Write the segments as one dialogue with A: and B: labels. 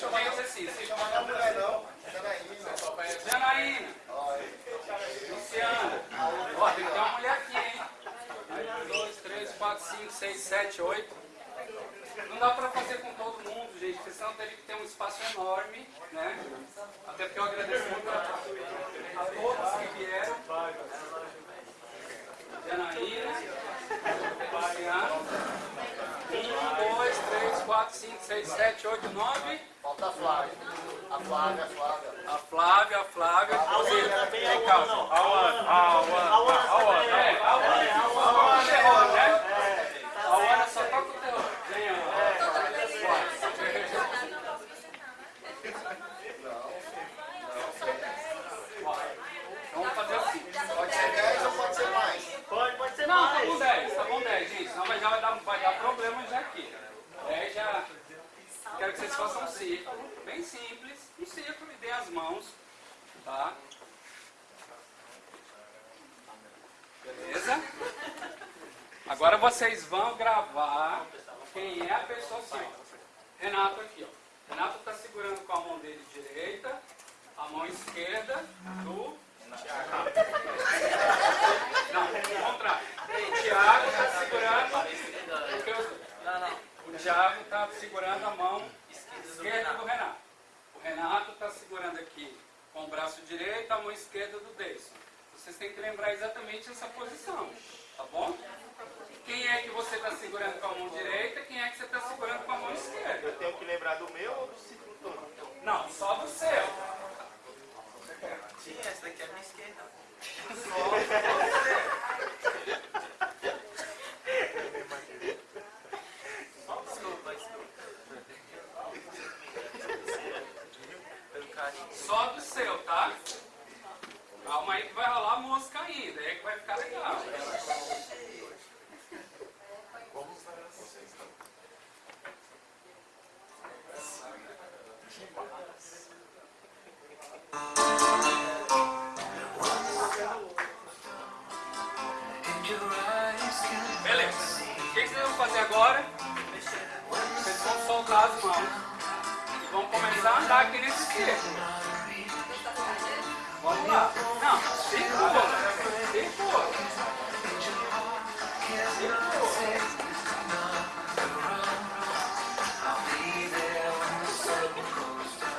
A: deixa eu ver o exercício. Deixa eu mandar
B: Não é não. Janaína.
A: Janaína. Luciana. Ó, tem que ter uma mulher aqui, hein? Um, dois, três, quatro, cinco, seis, sete, oito. Não dá pra fazer com todo mundo, gente, porque senão teria que ter um espaço enorme, né? Até porque eu agradeço muito a, a todos que vieram. Janaína. 4, 5, 6, 7, 8, 9.
B: Falta a Flávia. A Flávia, a Flávia.
A: A Flávia, a Flávia. A Flávia, a Flávia.
C: A Flávia,
A: a Flávia. Façam um círculo, bem simples. Um círculo e dê as mãos. Tá? Beleza? Agora vocês vão gravar quem é a pessoa ó. Renato aqui, ó. Renato está segurando com a mão dele direita, a mão esquerda do não, ao contrário. O Tiago está segurando. O Tiago está segurando a mão esquerda do Renato. O Renato está segurando aqui com o braço direito, a mão esquerda do Deison. Vocês têm que lembrar exatamente essa posição, tá bom? Quem é que você está segurando com a mão direita? Quem é que você está segurando com a mão esquerda?
C: Eu tenho que lembrar do meu ou do ciclo todo?
A: Não, só do seu.
D: Sim, essa daqui é a minha esquerda. Desculpa, desculpa. Pelo carinho.
A: Só do seu, tá? Calma aí que vai rolar música ainda, aí que vai ficar legal. Beleza. O que vocês vão fazer agora? Vocês vão soltar as mãos e vão começar a andar aqui nesse círculo. Segura.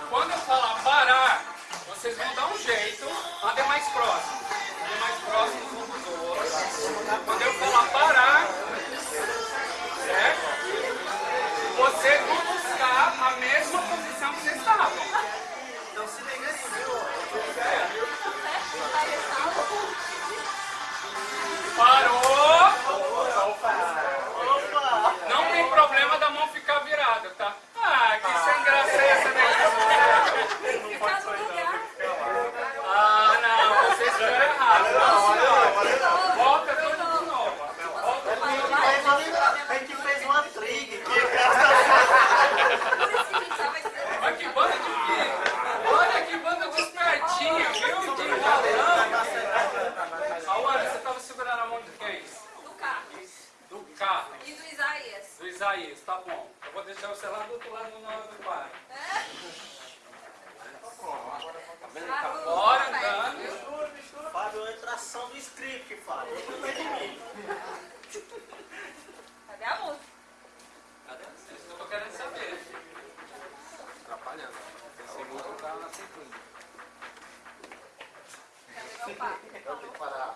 A: Quando eu falar parar, vocês vão dar um jeito. Andem mais próximo. Andem mais próximos uns dos outros. Quando eu falar Do
E: Isaías,
A: tá bom. Eu vou deixar você lá do outro lado do do pai. Bora andando.
C: Fábio, é tração do script, Fábio. Não de mim.
E: Cadê a música?
A: Cadê? É isso que eu tô querendo saber.
D: Atrapalhando. Esse músico tá na cintura.
E: Cadê meu pai?
B: Então tem que parar,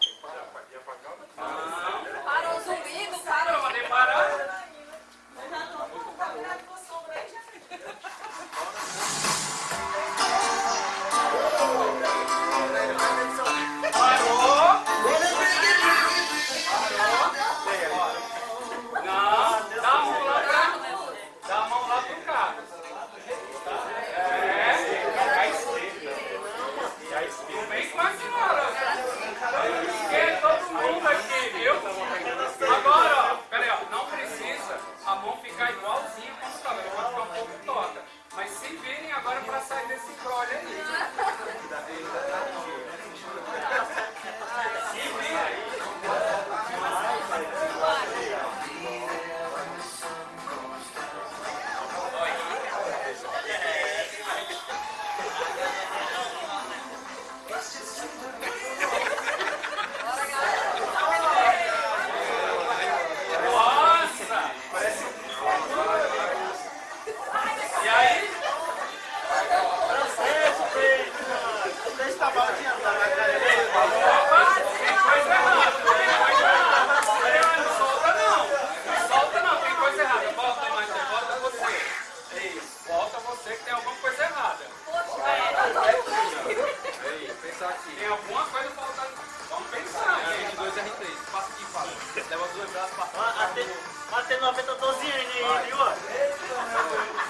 E: Martin Lopez,
A: eu tô sozinho, hein? Viu?